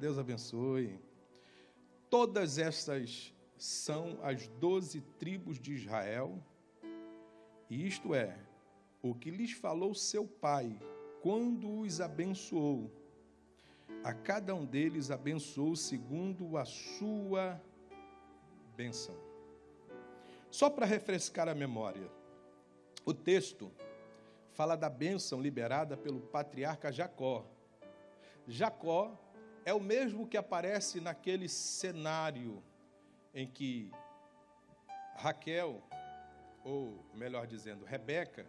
Deus abençoe. Todas estas são as doze tribos de Israel, e isto é, o que lhes falou seu pai, quando os abençoou. A cada um deles abençoou segundo a sua bênção. Só para refrescar a memória, o texto fala da bênção liberada pelo patriarca Jacó. Jacó é o mesmo que aparece naquele cenário em que Raquel, ou melhor dizendo, Rebeca,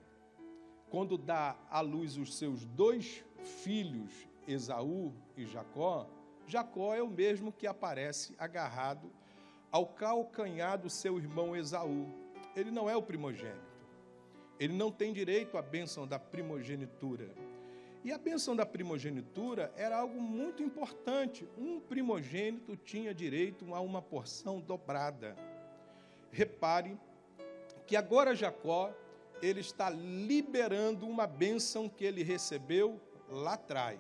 quando dá à luz os seus dois filhos, Esaú e Jacó, Jacó é o mesmo que aparece agarrado ao calcanhar do seu irmão Esaú. Ele não é o primogênito. Ele não tem direito à bênção da primogenitura. E a bênção da primogenitura era algo muito importante. Um primogênito tinha direito a uma porção dobrada. Repare que agora Jacó ele está liberando uma bênção que ele recebeu lá atrás.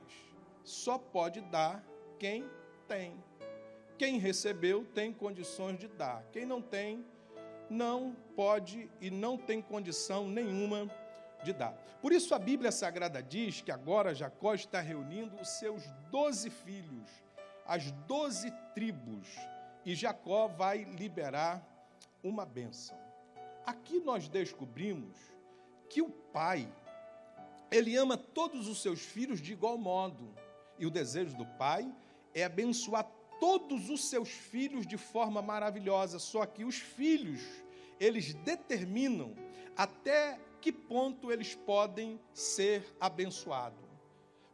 Só pode dar quem tem. Quem recebeu tem condições de dar. Quem não tem, não pode e não tem condição nenhuma de dar. Por isso a Bíblia Sagrada diz que agora Jacó está reunindo os seus doze filhos, as doze tribos, e Jacó vai liberar uma bênção. Aqui nós descobrimos que o pai, ele ama todos os seus filhos de igual modo, e o desejo do pai é abençoar todos os seus filhos de forma maravilhosa, só que os filhos, eles determinam até que ponto eles podem ser abençoados.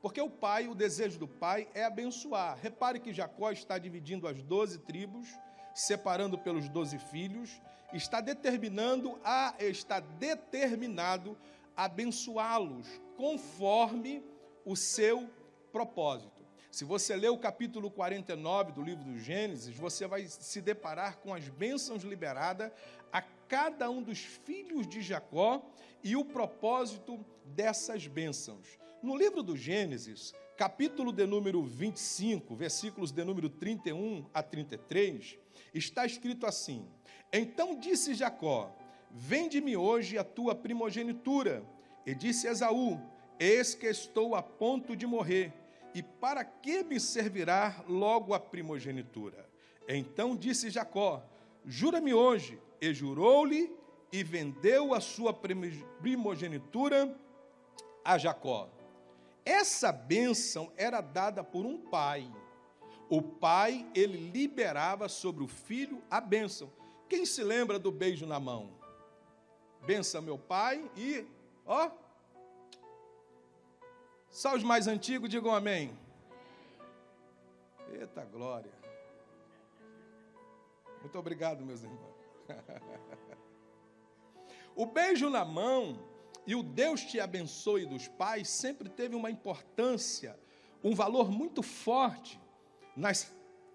Porque o pai, o desejo do pai é abençoar. Repare que Jacó está dividindo as doze tribos, separando pelos doze filhos, está determinando a está determinado a abençoá-los conforme o seu propósito. Se você ler o capítulo 49 do livro do Gênesis, você vai se deparar com as bênçãos liberadas a cada um dos filhos de Jacó e o propósito dessas bênçãos. No livro do Gênesis, capítulo de número 25, versículos de número 31 a 33, está escrito assim: Então disse Jacó: Vende-me hoje a tua primogenitura. E disse Esaú: Eis que estou a ponto de morrer, e para que me servirá logo a primogenitura? Então disse Jacó: Jura-me hoje. E jurou-lhe e vendeu a sua primogenitura a Jacó. Essa bênção era dada por um pai. O pai, ele liberava sobre o filho a bênção. Quem se lembra do beijo na mão? Benção meu pai e, ó, só os mais antigos digam amém. Eita glória. Muito obrigado, meus irmãos. O beijo na mão e o Deus te abençoe dos pais sempre teve uma importância, um valor muito forte nas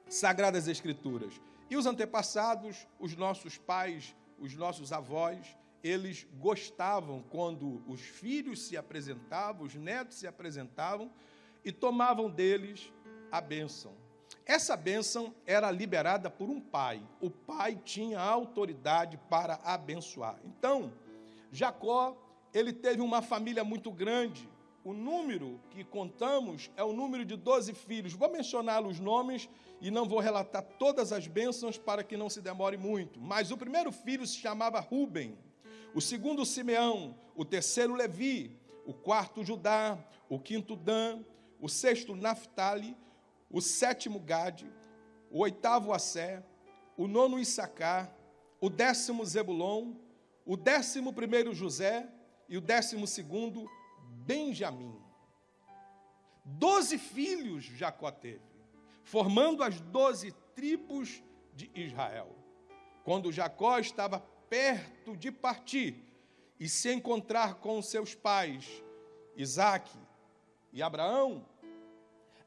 Sagradas Escrituras. E os antepassados, os nossos pais, os nossos avós, eles gostavam quando os filhos se apresentavam, os netos se apresentavam e tomavam deles a bênção. Essa bênção era liberada por um pai. O pai tinha autoridade para abençoar. Então, Jacó, ele teve uma família muito grande. O número que contamos é o número de 12 filhos. Vou mencionar os nomes e não vou relatar todas as bênçãos para que não se demore muito. Mas o primeiro filho se chamava Ruben, o segundo Simeão, o terceiro Levi, o quarto Judá, o quinto Dan, o sexto Naphtali, o sétimo Gade, o oitavo Assé, o nono Issacar, o décimo Zebulon, o décimo primeiro José e o décimo segundo Benjamim. Doze filhos Jacó teve, formando as doze tribos de Israel. Quando Jacó estava perto de partir e se encontrar com seus pais, Isaque e Abraão,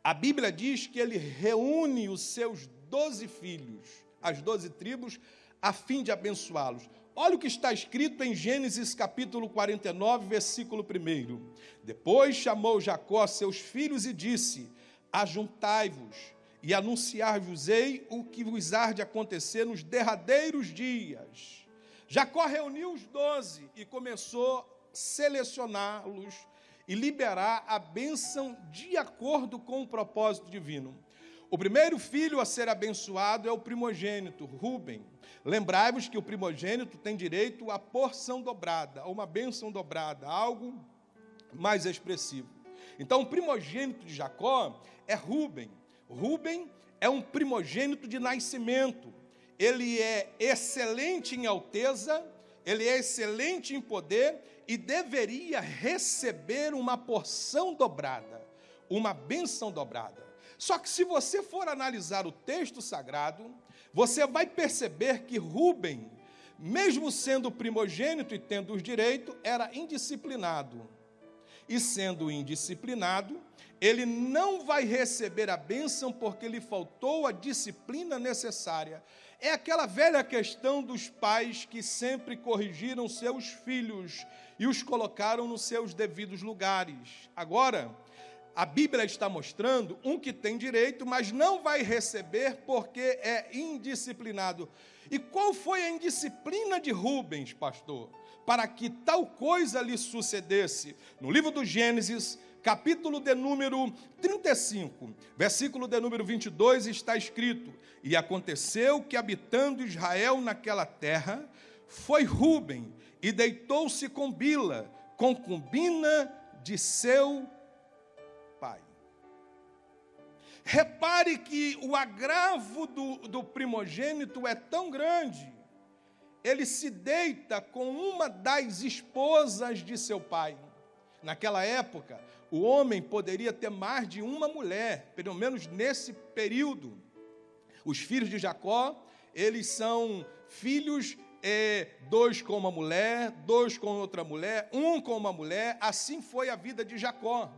a Bíblia diz que ele reúne os seus doze filhos, as doze tribos, a fim de abençoá-los. Olha o que está escrito em Gênesis capítulo 49, versículo 1. Depois chamou Jacó seus filhos e disse: Ajuntai-vos e anunciar-vos-ei o que vos há de acontecer nos derradeiros dias. Jacó reuniu os doze e começou a selecioná-los e liberar a bênção de acordo com o propósito divino. O primeiro filho a ser abençoado é o primogênito, Ruben. Lembrai-vos que o primogênito tem direito à porção dobrada, a uma bênção dobrada, algo mais expressivo. Então, o primogênito de Jacó é Ruben. Ruben é um primogênito de nascimento. Ele é excelente em alteza, ele é excelente em poder e deveria receber uma porção dobrada, uma benção dobrada. Só que se você for analisar o texto sagrado, você vai perceber que Rubem, mesmo sendo primogênito e tendo os direitos, era indisciplinado. E sendo indisciplinado, ele não vai receber a bênção porque lhe faltou a disciplina necessária. É aquela velha questão dos pais que sempre corrigiram seus filhos e os colocaram nos seus devidos lugares. Agora, a Bíblia está mostrando um que tem direito, mas não vai receber porque é indisciplinado. E qual foi a indisciplina de Rubens, pastor, para que tal coisa lhe sucedesse? No livro do Gênesis, capítulo de número 35, versículo de número 22, está escrito: E aconteceu que, habitando Israel naquela terra, foi Ruben e deitou-se com Bila, concubina de seu Repare que o agravo do, do primogênito é tão grande, ele se deita com uma das esposas de seu pai. Naquela época, o homem poderia ter mais de uma mulher, pelo menos nesse período. Os filhos de Jacó, eles são filhos, é, dois com uma mulher, dois com outra mulher, um com uma mulher, assim foi a vida de Jacó.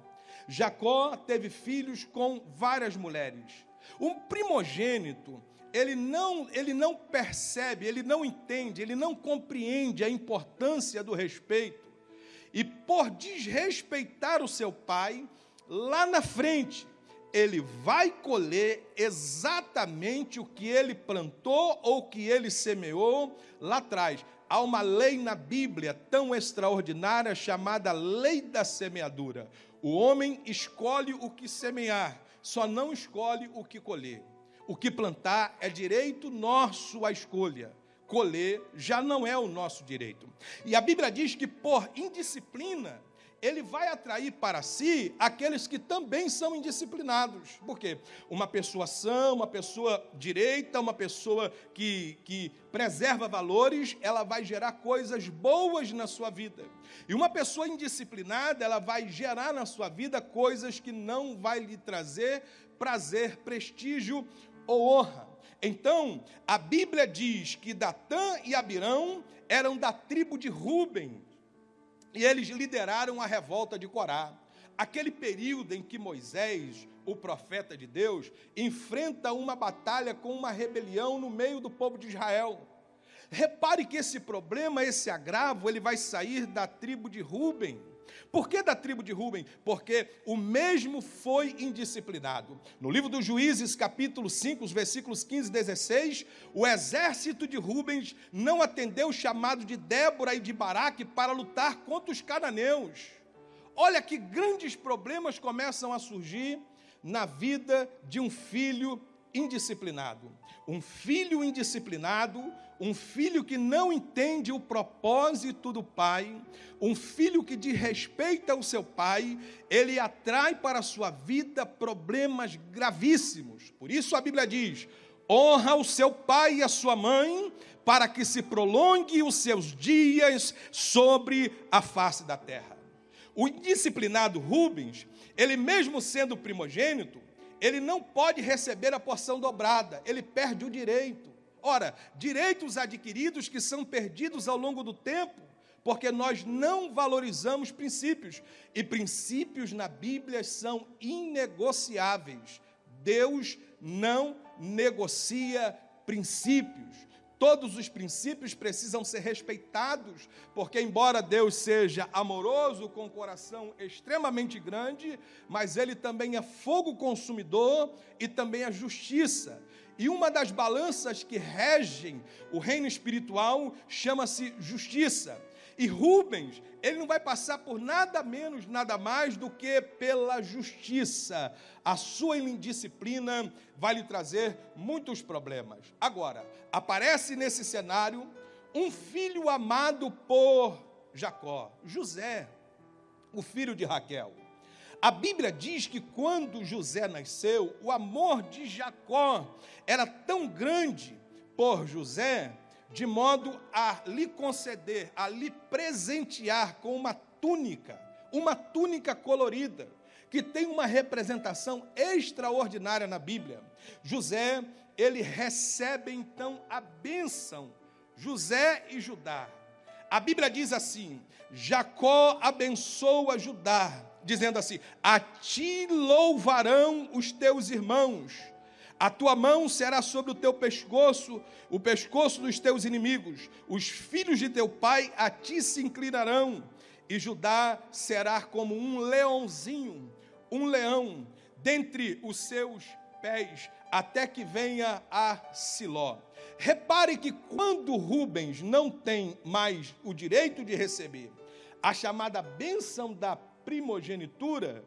Jacó teve filhos com várias mulheres. Um primogênito, ele não, ele não percebe, ele não entende, ele não compreende a importância do respeito. E por desrespeitar o seu pai, lá na frente, ele vai colher exatamente o que ele plantou ou que ele semeou lá atrás. Há uma lei na Bíblia tão extraordinária chamada lei da semeadura. O homem escolhe o que semear, só não escolhe o que colher. O que plantar é direito nosso a escolha. Colher já não é o nosso direito. E a Bíblia diz que por indisciplina ele vai atrair para si aqueles que também são indisciplinados. Por quê? Uma pessoa sã, uma pessoa direita, uma pessoa que, que preserva valores, ela vai gerar coisas boas na sua vida. E uma pessoa indisciplinada, ela vai gerar na sua vida coisas que não vai lhe trazer prazer, prestígio ou honra. Então, a Bíblia diz que Datã e Abirão eram da tribo de Ruben, e eles lideraram a revolta de Corá. Aquele período em que Moisés, o profeta de Deus, enfrenta uma batalha com uma rebelião no meio do povo de Israel. Repare que esse problema, esse agravo, ele vai sair da tribo de Ruben. Por que da tribo de Ruben? Porque o mesmo foi indisciplinado. No livro dos Juízes, capítulo 5, os versículos 15 e 16, o exército de Rubens não atendeu o chamado de Débora e de Baraque para lutar contra os cananeus. Olha que grandes problemas começam a surgir na vida de um filho indisciplinado. Um filho indisciplinado, um filho que não entende o propósito do pai, um filho que desrespeita o seu pai, ele atrai para a sua vida problemas gravíssimos. Por isso a Bíblia diz: honra o seu pai e a sua mãe, para que se prolongue os seus dias sobre a face da terra. O indisciplinado Rubens, ele mesmo sendo primogênito, ele não pode receber a porção dobrada, ele perde o direito. Ora, direitos adquiridos que são perdidos ao longo do tempo, porque nós não valorizamos princípios, e princípios na Bíblia são inegociáveis. Deus não negocia princípios. Todos os princípios precisam ser respeitados, porque, embora Deus seja amoroso, com um coração extremamente grande, mas Ele também é fogo consumidor e também é justiça. E uma das balanças que regem o reino espiritual chama-se justiça. E Rubens, ele não vai passar por nada menos, nada mais do que pela justiça. A sua indisciplina vai lhe trazer muitos problemas. Agora, aparece nesse cenário um filho amado por Jacó, José, o filho de Raquel. A Bíblia diz que quando José nasceu, o amor de Jacó era tão grande por José de modo a lhe conceder, a lhe presentear com uma túnica, uma túnica colorida, que tem uma representação extraordinária na Bíblia. José, ele recebe então a bênção, José e Judá. A Bíblia diz assim: Jacó abençoa Judá, dizendo assim: A ti louvarão os teus irmãos a tua mão será sobre o teu pescoço, o pescoço dos teus inimigos. Os filhos de teu pai a ti se inclinarão, e Judá será como um leãozinho, um leão, dentre os seus pés, até que venha a Siló. Repare que quando Rubens não tem mais o direito de receber a chamada bênção da primogenitura,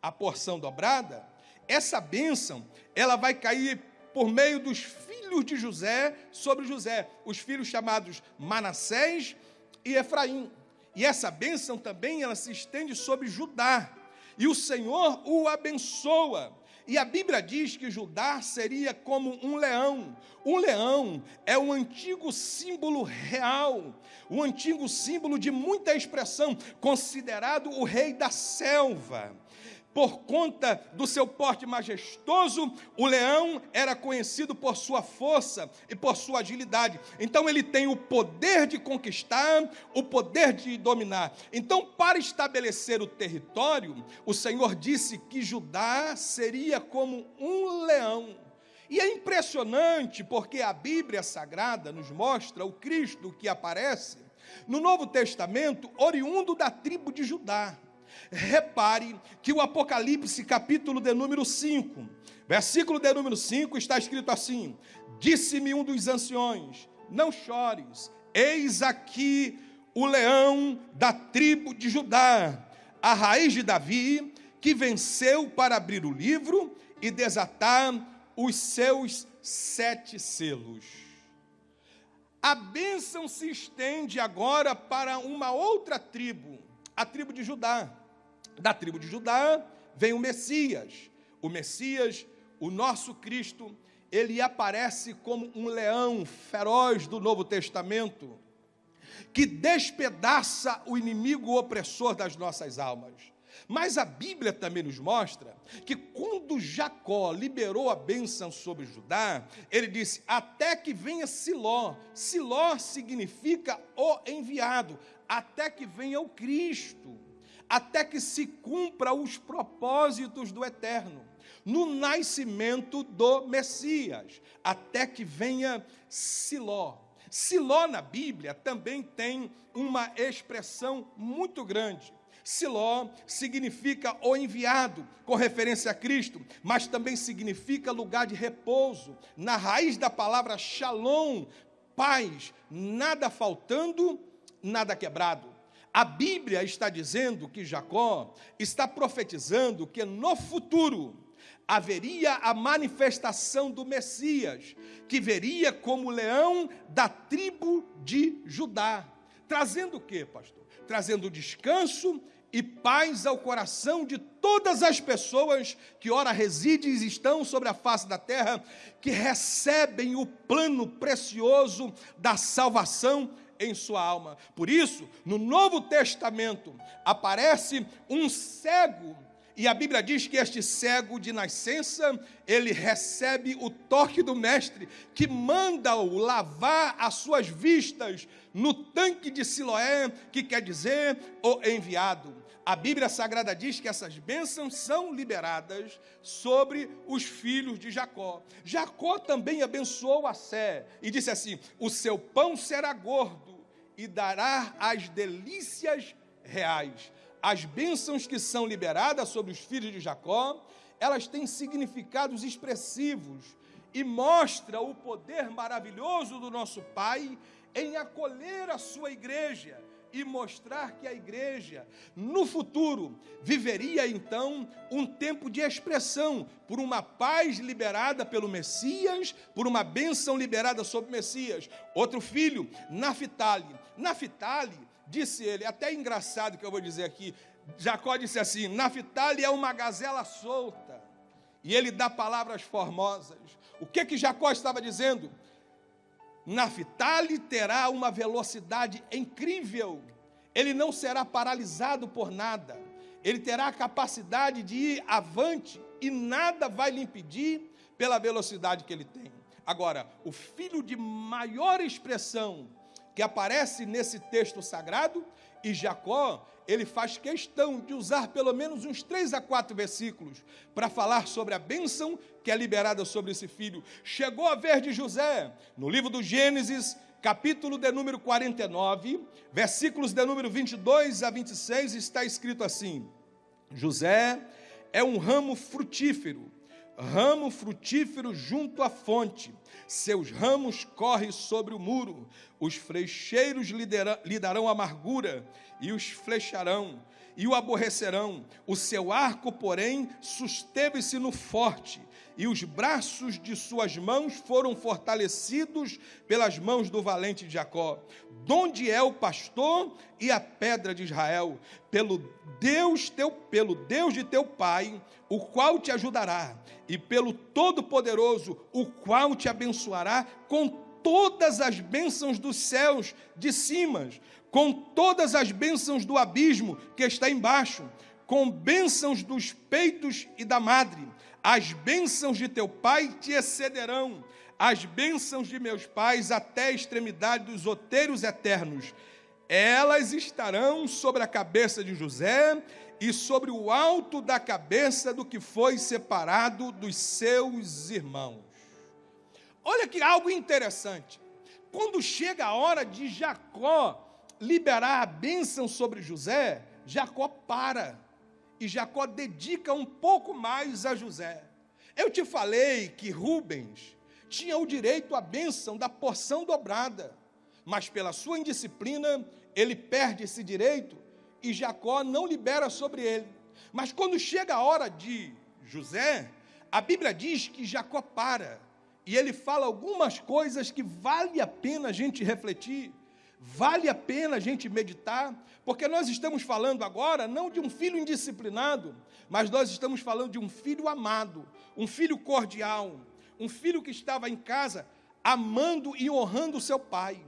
a porção dobrada, essa bênção, ela vai cair por meio dos filhos de José sobre José, os filhos chamados Manassés e Efraim. E essa bênção também ela se estende sobre Judá. E o Senhor o abençoa. E a Bíblia diz que Judá seria como um leão. Um leão é um antigo símbolo real, um antigo símbolo de muita expressão, considerado o rei da selva por conta do seu porte majestoso, o leão era conhecido por sua força e por sua agilidade. Então ele tem o poder de conquistar, o poder de dominar. Então, para estabelecer o território, o Senhor disse que Judá seria como um leão. E é impressionante porque a Bíblia Sagrada nos mostra o Cristo que aparece no Novo Testamento, oriundo da tribo de Judá. Repare que o Apocalipse, capítulo de número 5, versículo de número 5, está escrito assim: Disse-me um dos anciões: Não chores, eis aqui o leão da tribo de Judá, a raiz de Davi, que venceu para abrir o livro e desatar os seus sete selos. A bênção se estende agora para uma outra tribo, a tribo de Judá. Da tribo de Judá vem o Messias. O Messias, o nosso Cristo, ele aparece como um leão feroz do Novo Testamento, que despedaça o inimigo opressor das nossas almas. Mas a Bíblia também nos mostra que quando Jacó liberou a bênção sobre Judá, ele disse: Até que venha Siló. Siló significa o enviado, até que venha o Cristo até que se cumpra os propósitos do eterno, no nascimento do Messias, até que venha Siló. Siló na Bíblia também tem uma expressão muito grande. Siló significa o enviado, com referência a Cristo, mas também significa lugar de repouso. Na raiz da palavra shalom, paz, nada faltando, nada quebrado. A Bíblia está dizendo que Jacó está profetizando que no futuro haveria a manifestação do Messias, que veria como leão da tribo de Judá. Trazendo o que, pastor? Trazendo descanso e paz ao coração de todas as pessoas que ora residem e estão sobre a face da terra, que recebem o plano precioso da salvação em sua alma. Por isso, no Novo Testamento aparece um cego e a Bíblia diz que este cego de nascença, ele recebe o toque do mestre, que manda-o lavar as suas vistas no tanque de Siloé, que quer dizer o enviado. A Bíblia Sagrada diz que essas bênçãos são liberadas sobre os filhos de Jacó. Jacó também abençoou a Sé e disse assim: O seu pão será gordo e dará as delícias reais. As bênçãos que são liberadas sobre os filhos de Jacó, elas têm significados expressivos e mostra o poder maravilhoso do nosso Pai em acolher a sua igreja e mostrar que a igreja, no futuro, viveria então um tempo de expressão por uma paz liberada pelo Messias, por uma bênção liberada sobre o Messias. Outro filho, Naphtali. Naphtali, disse ele, até engraçado que eu vou dizer aqui, Jacó disse assim: Naphtali é uma gazela solta. E ele dá palavras formosas. O que que Jacó estava dizendo? Naphtali terá uma velocidade incrível. Ele não será paralisado por nada. Ele terá a capacidade de ir avante e nada vai lhe impedir pela velocidade que ele tem. Agora, o filho de maior expressão que aparece nesse texto sagrado, e Jacó, ele faz questão de usar pelo menos uns três a quatro versículos para falar sobre a bênção que é liberada sobre esse filho. Chegou a ver de José, no livro do Gênesis, capítulo de número 49, versículos de número 22 a 26, está escrito assim: José é um ramo frutífero, ramo frutífero junto à fonte. Seus ramos correm sobre o muro, os flecheiros lhe darão amargura e os flecharão e o aborrecerão. O seu arco, porém, susteve-se no forte, e os braços de suas mãos foram fortalecidos pelas mãos do valente Jacó. Donde é o pastor e a pedra de Israel? Pelo Deus teu, pelo Deus de teu pai, o qual te ajudará, e pelo Todo-Poderoso, o qual te abençoará com todas as bênçãos dos céus de cima com todas as bênçãos do abismo que está embaixo, com bênçãos dos peitos e da madre. As bênçãos de teu pai te excederão, as bênçãos de meus pais até a extremidade dos outeiros eternos. Elas estarão sobre a cabeça de José e sobre o alto da cabeça do que foi separado dos seus irmãos. Olha que algo interessante. Quando chega a hora de Jacó liberar a bênção sobre José, Jacó para. E Jacó dedica um pouco mais a José. Eu te falei que Rubens tinha o direito à bênção da porção dobrada, mas pela sua indisciplina, ele perde esse direito e Jacó não libera sobre ele. Mas quando chega a hora de José, a Bíblia diz que Jacó para e ele fala algumas coisas que vale a pena a gente refletir. Vale a pena a gente meditar, porque nós estamos falando agora não de um filho indisciplinado, mas nós estamos falando de um filho amado, um filho cordial, um filho que estava em casa amando e honrando o seu pai,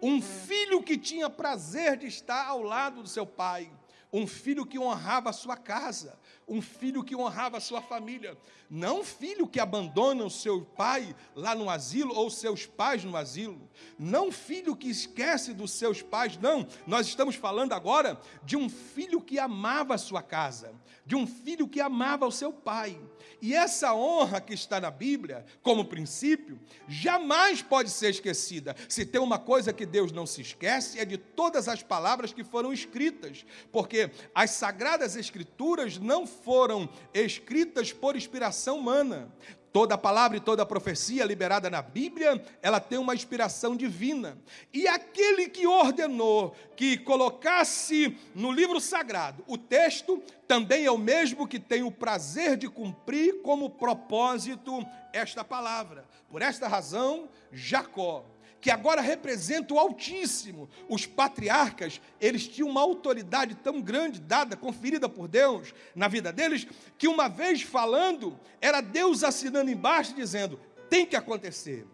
um filho que tinha prazer de estar ao lado do seu pai, um filho que honrava a sua casa, um filho que honrava a sua família, não um filho que abandona o seu pai lá no asilo ou seus pais no asilo, não um filho que esquece dos seus pais, não. Nós estamos falando agora de um filho que amava a sua casa, de um filho que amava o seu pai. E essa honra que está na Bíblia, como princípio, jamais pode ser esquecida. Se tem uma coisa que Deus não se esquece, é de todas as palavras que foram escritas, porque as sagradas escrituras não foram escritas por inspiração humana. Toda palavra e toda profecia liberada na Bíblia, ela tem uma inspiração divina. E aquele que ordenou que colocasse no livro sagrado o texto, também é o mesmo que tem o prazer de cumprir como propósito esta palavra. Por esta razão, Jacó que agora representa o Altíssimo. Os patriarcas, eles tinham uma autoridade tão grande, dada, conferida por Deus na vida deles, que uma vez falando, era Deus assinando embaixo, dizendo: tem que acontecer,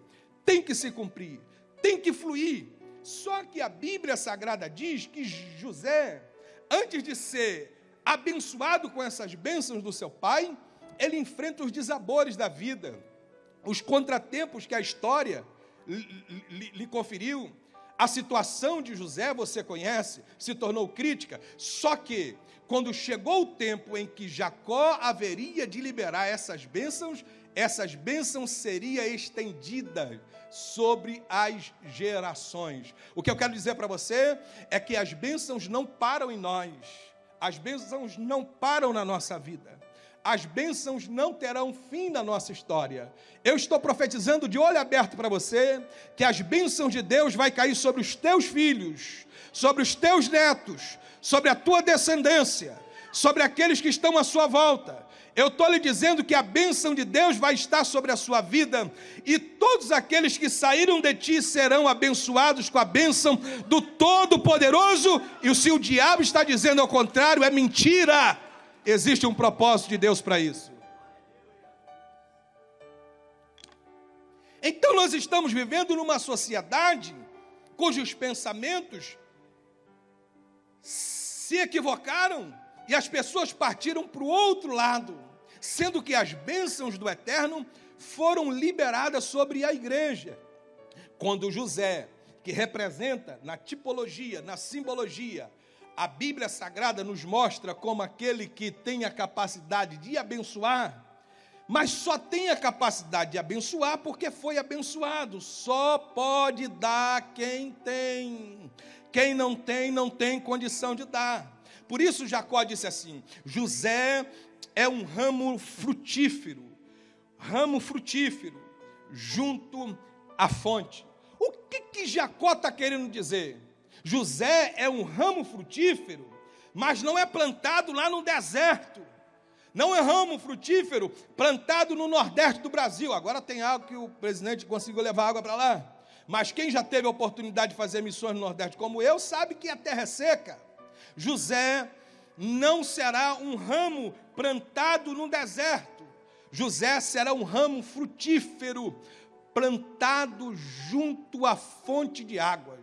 tem que se cumprir, tem que fluir. Só que a Bíblia Sagrada diz que José, antes de ser abençoado com essas bênçãos do seu pai, ele enfrenta os desabores da vida, os contratempos que a história lhe, lhe conferiu, A situação de José, você conhece, se tornou crítica, só que quando chegou o tempo em que Jacó haveria de liberar essas bênçãos, essas bênçãos seriam estendidas sobre as gerações. O que eu quero dizer para você é que as bênçãos não param em nós, as bênçãos não param na nossa vida as bênçãos não terão fim na nossa história. Eu estou profetizando de olho aberto para você que as bênçãos de Deus vai cair sobre os teus filhos, sobre os teus netos, sobre a tua descendência, sobre aqueles que estão à sua volta. Eu estou lhe dizendo que a bênção de Deus vai estar sobre a sua vida e todos aqueles que saíram de ti serão abençoados com a bênção do Todo-Poderoso. E se o diabo está dizendo ao contrário, é mentira. Existe um propósito de Deus para isso. Então nós estamos vivendo numa sociedade cujos pensamentos se equivocaram e as pessoas partiram para o outro lado, sendo que as bênçãos do eterno foram liberadas sobre a igreja. Quando José, que representa na tipologia, na simbologia, a Bíblia Sagrada nos mostra como aquele que tem a capacidade de abençoar, mas só tem a capacidade de abençoar porque foi abençoado. Só pode dar quem tem. Quem não tem, não tem condição de dar. Por isso Jacó disse assim: José é um ramo frutífero, ramo frutífero, junto à fonte. O que, que Jacó está querendo dizer? José é um ramo frutífero, mas não é plantado lá no deserto. Não é ramo frutífero plantado no nordeste do Brasil. Agora tem algo que o presidente conseguiu levar água para lá. Mas quem já teve a oportunidade de fazer missões no Nordeste como eu, sabe que a terra é seca. José não será um ramo plantado no deserto. José será um ramo frutífero plantado junto à fonte de águas.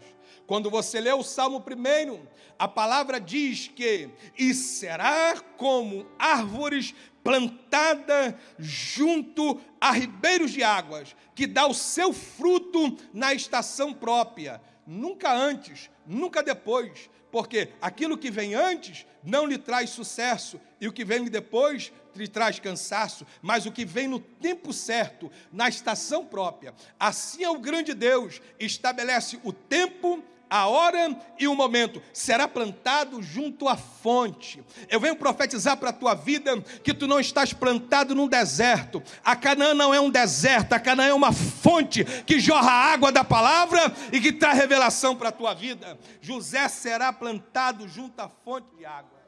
Quando você lê o Salmo primeiro, a palavra diz que e será como árvores plantada junto a ribeiros de águas, que dá o seu fruto na estação própria, nunca antes, nunca depois, porque aquilo que vem antes não lhe traz sucesso e o que vem depois lhe traz cansaço, mas o que vem no tempo certo, na estação própria. Assim é o grande Deus, estabelece o tempo a hora e o momento, será plantado junto à fonte. Eu venho profetizar para a tua vida que tu não estás plantado num deserto. A Canaã não é um deserto, a Canaã é uma fonte que jorra água da palavra e que traz revelação para a tua vida. José será plantado junto à fonte de água.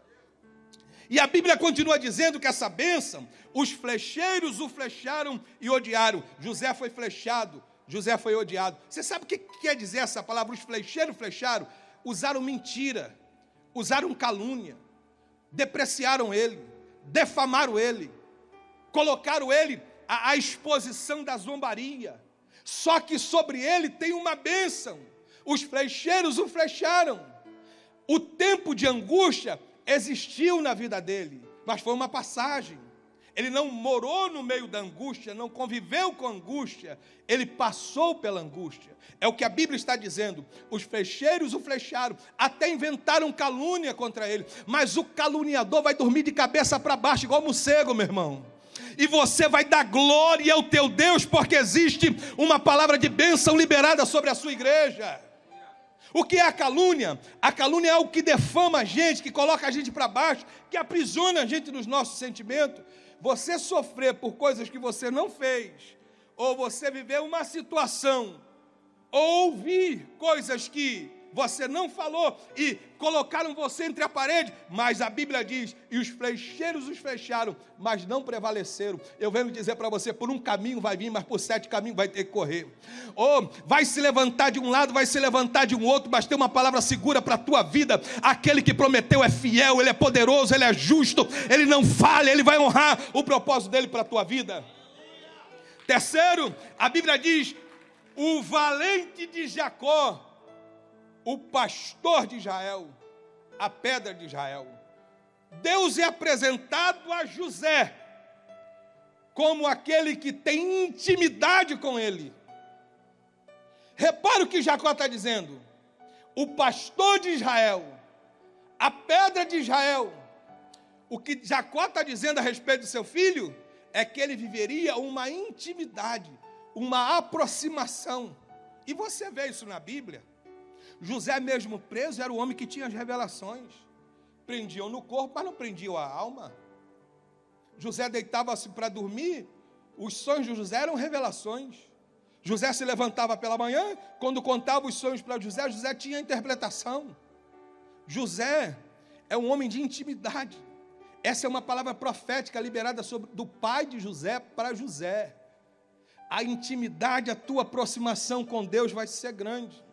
E a Bíblia continua dizendo que essa bênção, os flecheiros o flecharam e odiaram. José foi flechado José foi odiado. Você sabe o que quer dizer essa palavra? Os flecheiros flecharam, usaram mentira, usaram calúnia, depreciaram ele, defamaram ele, colocaram ele à, à exposição da zombaria. Só que sobre ele tem uma bênção. Os flecheiros o flecharam. O tempo de angústia existiu na vida dele, mas foi uma passagem. Ele não morou no meio da angústia, não conviveu com angústia, ele passou pela angústia. É o que a Bíblia está dizendo. Os flecheiros o flecharam, até inventaram calúnia contra ele, mas o caluniador vai dormir de cabeça para baixo, igual morcego, meu irmão. E você vai dar glória ao teu Deus, porque existe uma palavra de bênção liberada sobre a sua igreja. O que é a calúnia? A calúnia é o que defama a gente, que coloca a gente para baixo, que aprisiona a gente nos nossos sentimentos você sofrer por coisas que você não fez, ou você viver uma situação, ou ouvir coisas que você não falou e colocaram você entre a parede, mas a Bíblia diz: e os flecheiros os fecharam, mas não prevaleceram. Eu venho dizer para você: por um caminho vai vir, mas por sete caminhos vai ter que correr. Ou vai se levantar de um lado, vai se levantar de um outro, mas tem uma palavra segura para a tua vida: aquele que prometeu é fiel, ele é poderoso, ele é justo, ele não falha, ele vai honrar o propósito dele para a tua vida. Terceiro, a Bíblia diz: o valente de Jacó o pastor de Israel, a pedra de Israel. Deus é apresentado a José como aquele que tem intimidade com ele. Repara o que Jacó está dizendo. o pastor de Israel, a pedra de Israel. O que Jacó está dizendo a respeito do seu filho é que ele viveria uma intimidade, uma aproximação. E você vê isso na Bíblia. José, mesmo preso, era o homem que tinha as revelações. Prendiam no corpo, mas não prendiam a alma. José deitava-se para dormir, os sonhos de José eram revelações. José se levantava pela manhã, quando contava os sonhos para José, José tinha interpretação. José é um homem de intimidade. Essa é uma palavra profética liberada sobre, do pai de José para José. A intimidade, a tua aproximação com Deus vai ser grande.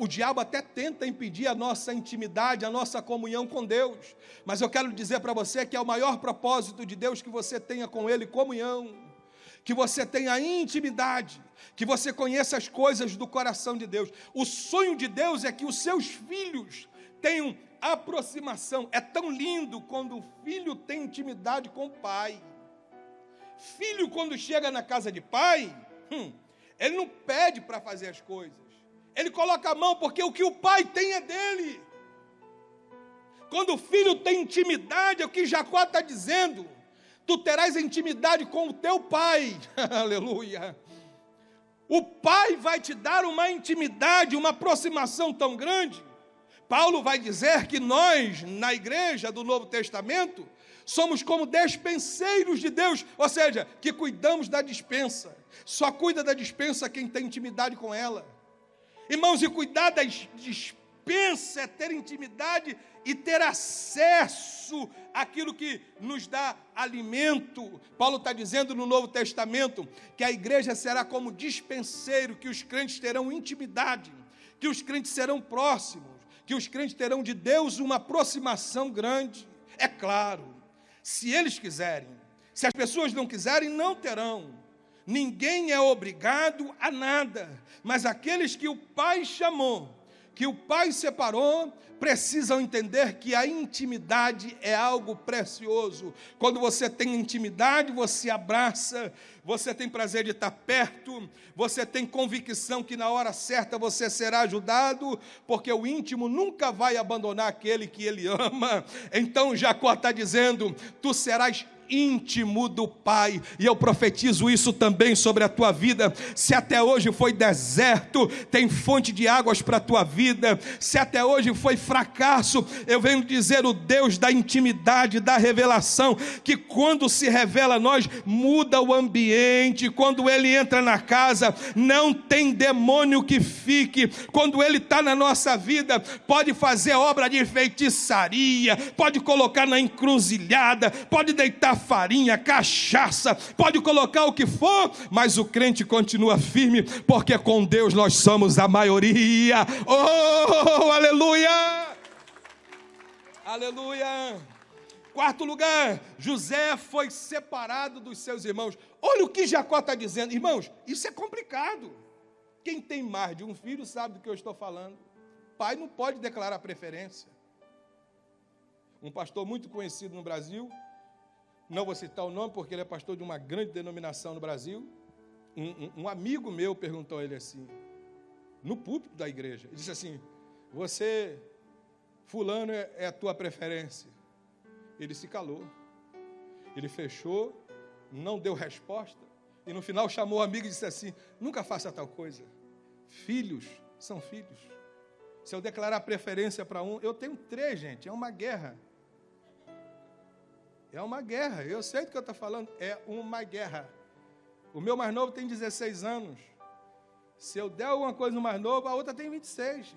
O diabo até tenta impedir a nossa intimidade, a nossa comunhão com Deus. Mas eu quero dizer para você que é o maior propósito de Deus que você tenha com Ele comunhão, que você tenha intimidade, que você conheça as coisas do coração de Deus. O sonho de Deus é que os seus filhos tenham aproximação. É tão lindo quando o filho tem intimidade com o pai. Filho, quando chega na casa de pai, hum, ele não pede para fazer as coisas. Ele coloca a mão porque o que o pai tem é dele. Quando o filho tem intimidade, é o que Jacó está dizendo. Tu terás intimidade com o teu pai. Aleluia. O pai vai te dar uma intimidade, uma aproximação tão grande. Paulo vai dizer que nós, na igreja do Novo Testamento, somos como despenseiros de Deus, ou seja, que cuidamos da dispensa. Só cuida da dispensa quem tem intimidade com ela. Irmãos, e cuidar da dispensa é ter intimidade e ter acesso àquilo que nos dá alimento. Paulo está dizendo no Novo Testamento que a igreja será como dispenseiro, que os crentes terão intimidade, que os crentes serão próximos, que os crentes terão de Deus uma aproximação grande. É claro, se eles quiserem, se as pessoas não quiserem, não terão. Ninguém é obrigado a nada, mas aqueles que o Pai chamou, que o Pai separou, precisam entender que a intimidade é algo precioso. Quando você tem intimidade, você abraça, você tem prazer de estar perto, você tem convicção que na hora certa você será ajudado, porque o íntimo nunca vai abandonar aquele que ele ama. Então Jacó está dizendo: tu serás íntimo do Pai. E eu profetizo isso também sobre a tua vida. Se até hoje foi deserto, tem fonte de águas para a tua vida. Se até hoje foi fracasso, eu venho dizer o Deus da intimidade, da revelação, que quando se revela a nós, muda o ambiente. Quando ele entra na casa, não tem demônio que fique. Quando ele está na nossa vida, pode fazer obra de feitiçaria, pode colocar na encruzilhada, pode deitar farinha, cachaça, pode colocar o que for, mas o crente continua firme, porque com Deus nós somos a maioria. Oh, aleluia! Aleluia! Quarto lugar, José foi separado dos seus irmãos. Olha o que Jacó está dizendo, irmãos, isso é complicado. Quem tem mais de um filho sabe do que eu estou falando. Pai não pode declarar preferência. Um pastor muito conhecido no Brasil não vou citar o nome porque ele é pastor de uma grande denominação no Brasil. Um, um, um amigo meu perguntou a ele assim, no púlpito da igreja, ele disse assim: Você, Fulano, é, é a tua preferência? Ele se calou, ele fechou, não deu resposta, e no final chamou o amigo e disse assim: Nunca faça tal coisa. Filhos são filhos. Se eu declarar preferência para um, eu tenho três, gente, é uma guerra. É uma guerra, eu sei do que eu estou falando, é uma guerra. O meu mais novo tem 16 anos. Se eu der alguma coisa no mais novo, a outra tem 26.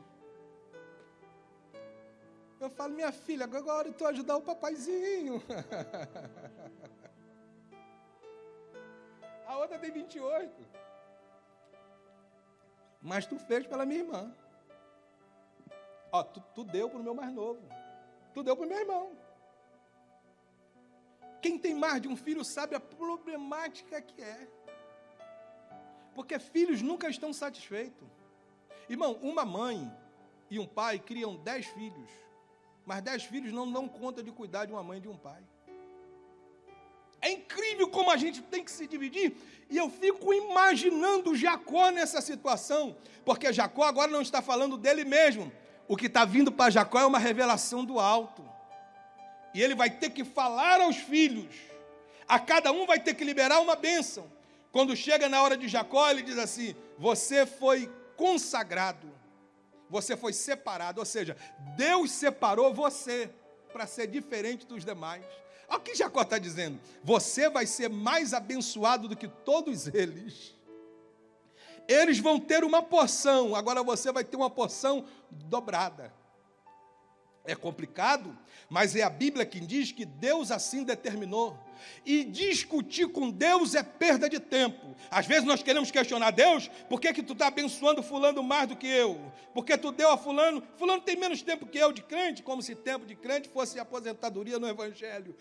Eu falo, minha filha, agora eu estou ajudar o papaizinho. a outra tem 28. Mas tu fez pela minha irmã. Ó, tu, tu deu para o meu mais novo. Tu deu para o meu irmão. Quem tem mais de um filho sabe a problemática que é. Porque filhos nunca estão satisfeitos. Irmão, uma mãe e um pai criam dez filhos, mas dez filhos não dão conta de cuidar de uma mãe e de um pai. É incrível como a gente tem que se dividir. E eu fico imaginando Jacó nessa situação, porque Jacó agora não está falando dele mesmo. o que está vindo para Jacó é uma revelação do alto. E ele vai ter que falar aos filhos. A cada um vai ter que liberar uma bênção. Quando chega na hora de Jacó, ele diz assim: Você foi consagrado, você foi separado. Ou seja, Deus separou você para ser diferente dos demais. Olha o que Jacó está dizendo: Você vai ser mais abençoado do que todos eles. Eles vão ter uma porção, agora você vai ter uma porção dobrada. É complicado, mas é a Bíblia que diz que Deus assim determinou. E discutir com Deus é perda de tempo. Às vezes nós queremos questionar Deus, por que, que tu está abençoando fulano mais do que eu? Porque tu deu a fulano, fulano tem menos tempo que eu de crente, como se tempo de crente fosse aposentadoria no Evangelho.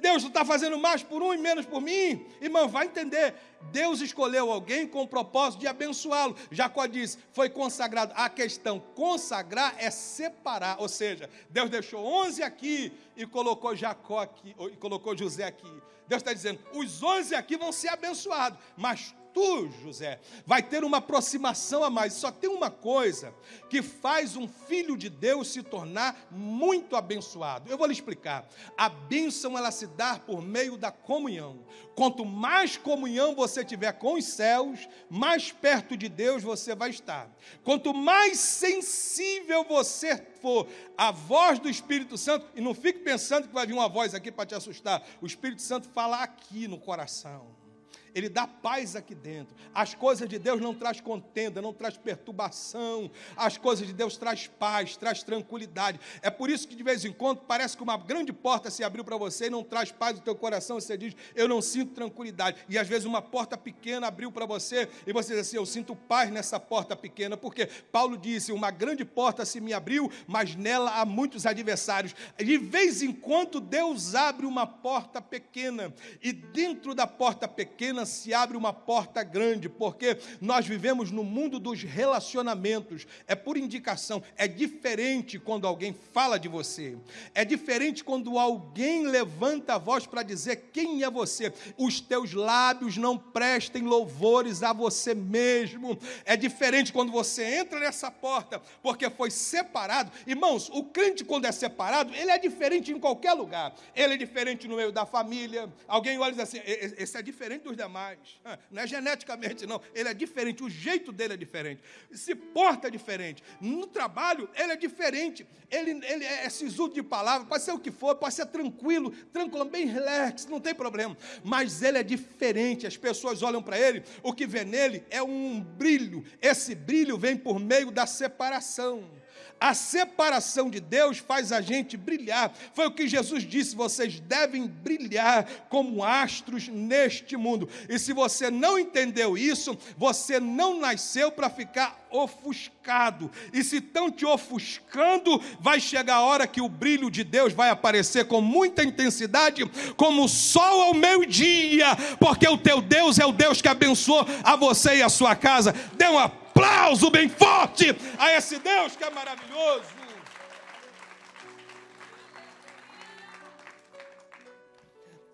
Deus, tu está fazendo mais por um e menos por mim? Irmão, vai entender. Deus escolheu alguém com o propósito de abençoá-lo. Jacó diz, foi consagrado. A questão, consagrar é separar. Ou seja, Deus deixou 11 aqui e colocou Jacó aqui, e colocou José aqui. Deus está dizendo: os onze aqui vão ser abençoados, mas tu, José, vai ter uma aproximação a mais. Só tem uma coisa que faz um filho de Deus se tornar muito abençoado. Eu vou lhe explicar. A bênção ela se dá por meio da comunhão. Quanto mais comunhão você tiver com os céus, mais perto de Deus você vai estar. Quanto mais sensível você for à voz do Espírito Santo, e não fique pensando que vai vir uma voz aqui para te assustar. O Espírito Santo fala aqui no coração. Ele dá paz aqui dentro. As coisas de Deus não traz contenda, não traz perturbação. As coisas de Deus traz paz, traz tranquilidade. É por isso que de vez em quando parece que uma grande porta se abriu para você e não traz paz no teu coração. Você diz: "Eu não sinto tranquilidade". E às vezes uma porta pequena abriu para você e você diz assim: "Eu sinto paz nessa porta pequena", porque Paulo disse: "Uma grande porta se me abriu, mas nela há muitos adversários". De vez em quando Deus abre uma porta pequena e dentro da porta pequena se abre uma porta grande, porque nós vivemos no mundo dos relacionamentos. É por indicação, é diferente quando alguém fala de você. É diferente quando alguém levanta a voz para dizer quem é você. Os teus lábios não prestem louvores a você mesmo. É diferente quando você entra nessa porta, porque foi separado. Irmãos, o crente quando é separado, ele é diferente em qualquer lugar. Ele é diferente no meio da família. Alguém olha e diz assim: esse é diferente dos demais mais. Ah, não é geneticamente, não. Ele é diferente, o jeito dele é diferente. Se porta diferente. No trabalho, ele é diferente. Ele, ele é sisudo de palavra, pode ser o que for, pode ser tranquilo, tranquilo, bem relax, não tem problema. Mas ele é diferente. As pessoas olham para ele, o que vê nele é um brilho. Esse brilho vem por meio da separação. A separação de Deus faz a gente brilhar. Foi o que Jesus disse: vocês devem brilhar como astros neste mundo. E se você não entendeu isso, você não nasceu para ficar ofuscado. E se estão te ofuscando, vai chegar a hora que o brilho de Deus vai aparecer com muita intensidade, como o sol ao meio-dia, porque o teu Deus é o Deus que abençoou a você e a sua casa. Dê uma aplauso bem forte a esse Deus que é maravilhoso.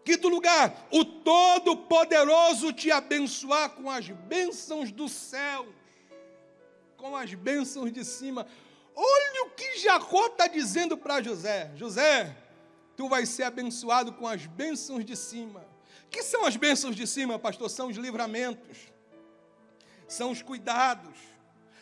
Quinto lugar, o Todo-Poderoso te abençoar com as bênçãos do céu, com as bênçãos de cima. Olha o que Jacó está dizendo para José: José, tu vais ser abençoado com as bênçãos de cima. que são as bênçãos de cima, pastor? São os livramentos são os cuidados.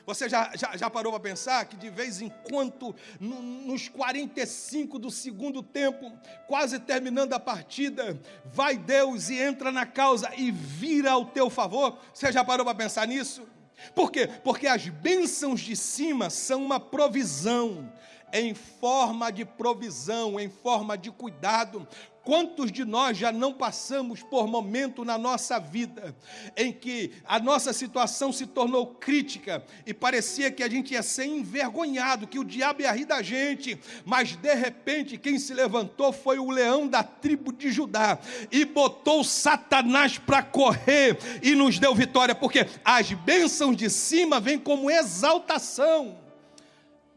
Você já, já, já parou para pensar que de vez em quando, no, nos 45 do segundo tempo, quase terminando a partida, vai Deus e entra na causa e vira ao teu favor? Você já parou para pensar nisso? Por quê? Porque as bênçãos de cima são uma provisão, em forma de provisão, em forma de cuidado. Quantos de nós já não passamos por momento na nossa vida em que a nossa situação se tornou crítica e parecia que a gente ia ser envergonhado, que o diabo ia rir da gente, mas de repente quem se levantou foi o leão da tribo de Judá e botou Satanás para correr e nos deu vitória, porque as bênçãos de cima vêm como exaltação.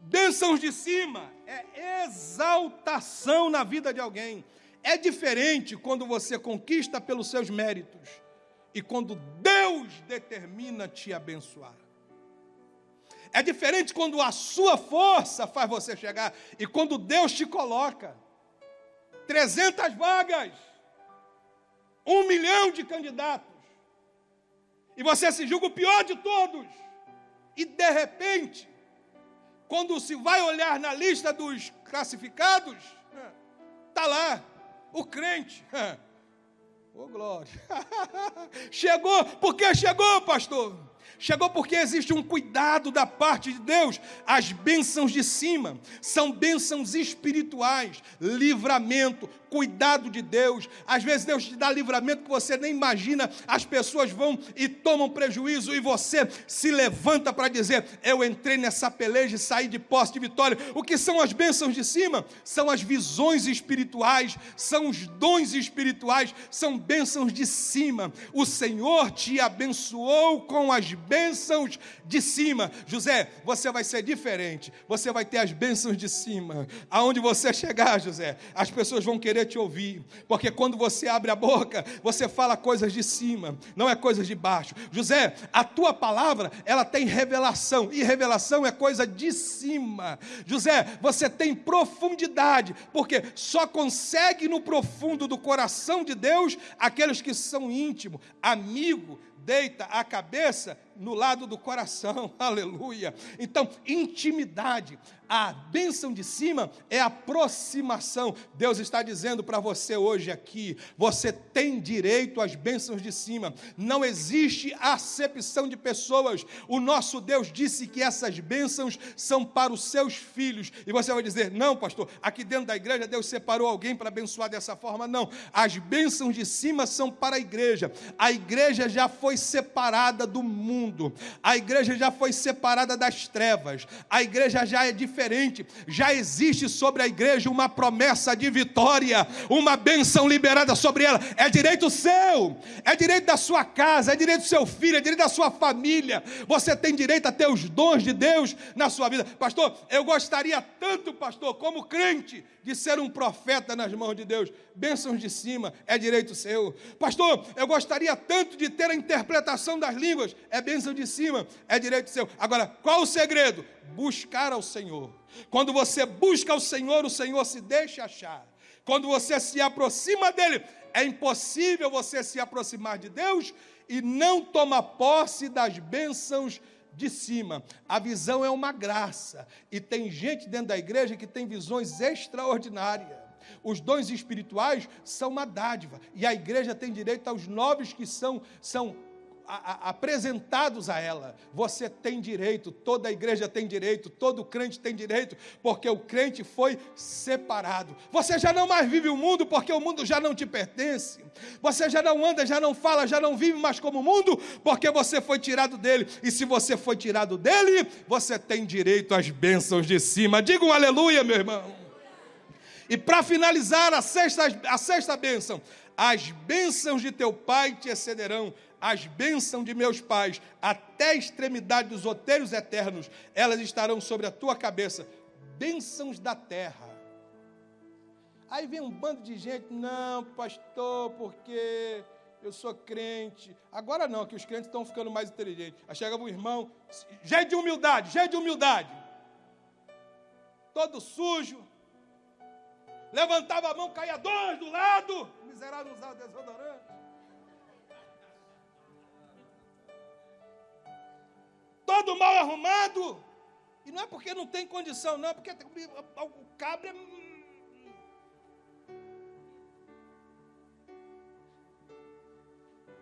Bênçãos de cima é exaltação na vida de alguém. É diferente quando você conquista pelos seus méritos e quando Deus determina te abençoar. É diferente quando a sua força faz você chegar e quando Deus te coloca. 300 vagas, um milhão de candidatos, e você se julga o pior de todos, e de repente, quando se vai olhar na lista dos classificados, está lá o crente. Ô oh, glória! chegou, porque chegou, pastor? Chegou porque existe um cuidado da parte de Deus. As bênçãos de cima são bênçãos espirituais, livramento, cuidado de Deus. Às vezes Deus te dá livramento que você nem imagina. As pessoas vão e tomam prejuízo e você se levanta para dizer: Eu entrei nessa peleja e saí de posse de vitória. O que são as bênçãos de cima? São as visões espirituais, são os dons espirituais, são bênçãos de cima. O Senhor te abençoou com as bênçãos de cima. José, você vai ser diferente. Você vai ter as bênçãos de cima. Aonde você chegar, José, as pessoas vão querer te ouvir, porque quando você abre a boca, você fala coisas de cima, não é coisas de baixo. José, a tua palavra, ela tem revelação, e revelação é coisa de cima. José, você tem profundidade, porque só consegue no profundo do coração de Deus aqueles que são íntimos, amigo, deita a cabeça no lado do coração, aleluia. Então, intimidade, a bênção de cima é aproximação. Deus está dizendo para você hoje aqui: você tem direito às bênçãos de cima. Não existe acepção de pessoas. O nosso Deus disse que essas bênçãos são para os seus filhos. E você vai dizer: não, pastor, aqui dentro da igreja Deus separou alguém para abençoar dessa forma. Não, as bênçãos de cima são para a igreja. A igreja já foi separada do mundo, a igreja já foi separada das trevas, a igreja já é diferente diferente. Já existe sobre a igreja uma promessa de vitória, uma bênção liberada sobre ela. É direito seu, é direito da sua casa, é direito do seu filho, é direito da sua família. Você tem direito a ter os dons de Deus na sua vida. Pastor, eu gostaria tanto, pastor, como crente, de ser um profeta nas mãos de Deus. Bênçãos de cima, é direito seu. Pastor, eu gostaria tanto de ter a interpretação das línguas. É bênção de cima, é direito seu. Agora, qual o segredo? buscar ao Senhor. Quando você busca ao Senhor, o Senhor se deixa achar. Quando você se aproxima dele, é impossível você se aproximar de Deus e não tomar posse das bênçãos de cima. A visão é uma graça. E tem gente dentro da igreja que tem visões extraordinárias. Os dons espirituais são uma dádiva. E a igreja tem direito aos novos que são, são a, apresentados a ela. Você tem direito, toda a igreja tem direito, todo crente tem direito, porque o crente foi separado. Você já não mais vive o mundo, porque o mundo já não te pertence. Você já não anda, já não fala, já não vive mais como o mundo, porque você foi tirado dele. E se você foi tirado dele, você tem direito às bênçãos de cima. Diga um aleluia, meu irmão. E para finalizar a sexta, a sexta bênção, as bênçãos de teu pai te excederão as bênçãos de meus pais até a extremidade dos outeiros eternos, elas estarão sobre a tua cabeça. Bênçãos da terra. Aí vem um bando de gente, não, pastor, porque eu sou crente. Agora não, que os crentes estão ficando mais inteligentes. Aí chega um irmão, jeito de humildade, jeito de humildade. Todo sujo. Levantava a mão, caía dois do lado. Miserável usava desodorante. Todo mal arrumado. E não é porque não tem condição, não, é porque o cabra é.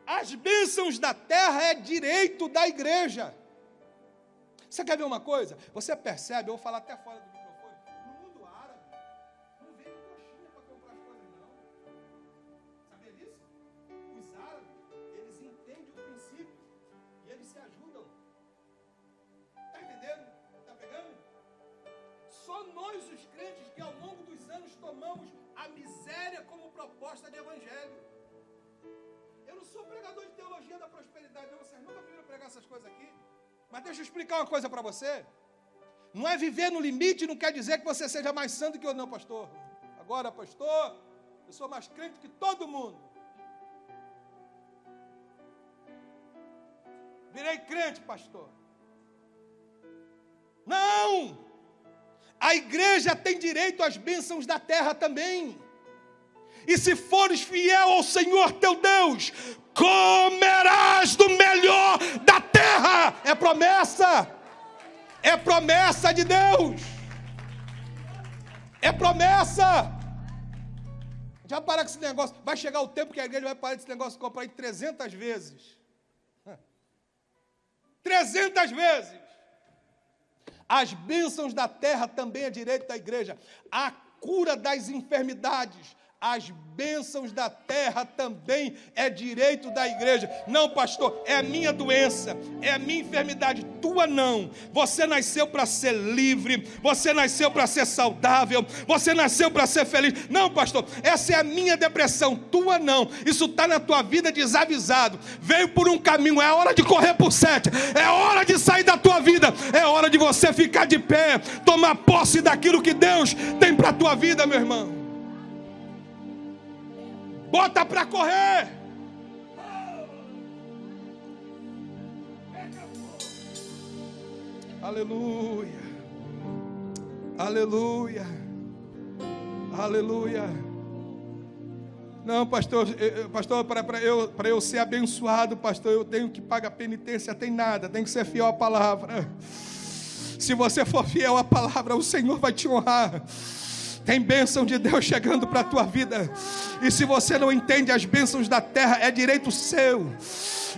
As bênçãos da terra é direito da igreja. Você quer ver uma coisa? Você percebe, eu vou falar até fora do proposta de evangelho. Eu não sou pregador de teologia da prosperidade, não. Vocês nunca viram pregar essas coisas aqui. Mas deixa eu explicar uma coisa para você. Não é viver no limite, não quer dizer que você seja mais santo que eu, não, pastor. Agora, pastor, eu sou mais crente que todo mundo. Virei crente, pastor. Não! A igreja tem direito às bênçãos da terra também. E se fores fiel ao Senhor teu Deus, comerás do melhor da terra. É promessa. É promessa de Deus. É promessa. Já para com esse negócio. Vai chegar o tempo que a igreja vai parar desse negócio de comprar 300 vezes. 300 vezes. As bênçãos da terra também é direito da igreja. A cura das enfermidades, as bênçãos da terra também é direito da igreja. Não, pastor, é a minha doença, é a minha enfermidade, tua não. Você nasceu para ser livre, você nasceu para ser saudável, você nasceu para ser feliz. Não, pastor, essa é a minha depressão, tua não. Isso está na tua vida desavisado. Veio por um caminho, é hora de correr por sete, é hora de sair da tua vida, é hora de você ficar de pé, tomar posse daquilo que Deus tem para a tua vida, meu irmão bota para correr. Aleluia. Aleluia. Aleluia. Não, pastor, pastor, para eu, eu ser abençoado, pastor, eu tenho que pagar penitência, tem nada, tem que ser fiel à palavra. Se você for fiel à palavra, o Senhor vai te honrar. Tem bênção de Deus chegando para a tua vida. E se você não entende as bênçãos da terra, é direito seu.